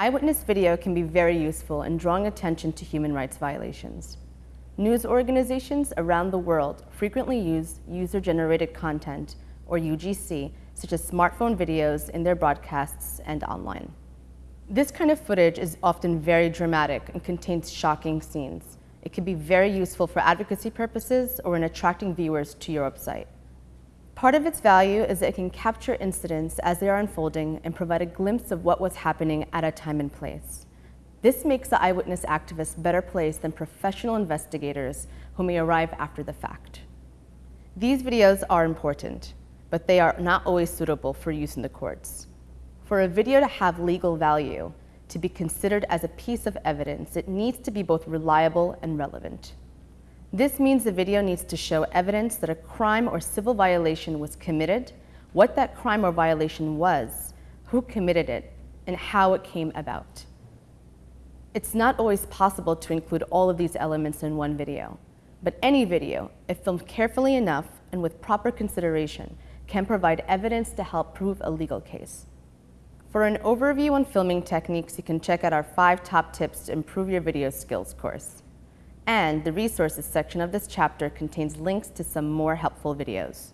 Eyewitness video can be very useful in drawing attention to human rights violations. News organizations around the world frequently use user-generated content, or UGC, such as smartphone videos in their broadcasts and online. This kind of footage is often very dramatic and contains shocking scenes. It can be very useful for advocacy purposes or in attracting viewers to your website. Part of its value is that it can capture incidents as they are unfolding and provide a glimpse of what was happening at a time and place. This makes the eyewitness activist better placed than professional investigators who may arrive after the fact. These videos are important, but they are not always suitable for use in the courts. For a video to have legal value, to be considered as a piece of evidence, it needs to be both reliable and relevant. This means the video needs to show evidence that a crime or civil violation was committed, what that crime or violation was, who committed it, and how it came about. It's not always possible to include all of these elements in one video, but any video, if filmed carefully enough and with proper consideration, can provide evidence to help prove a legal case. For an overview on filming techniques, you can check out our five top tips to improve your video skills course and the resources section of this chapter contains links to some more helpful videos.